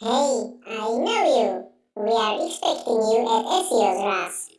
Hey, I know you. We are expecting you at SEO's RAS.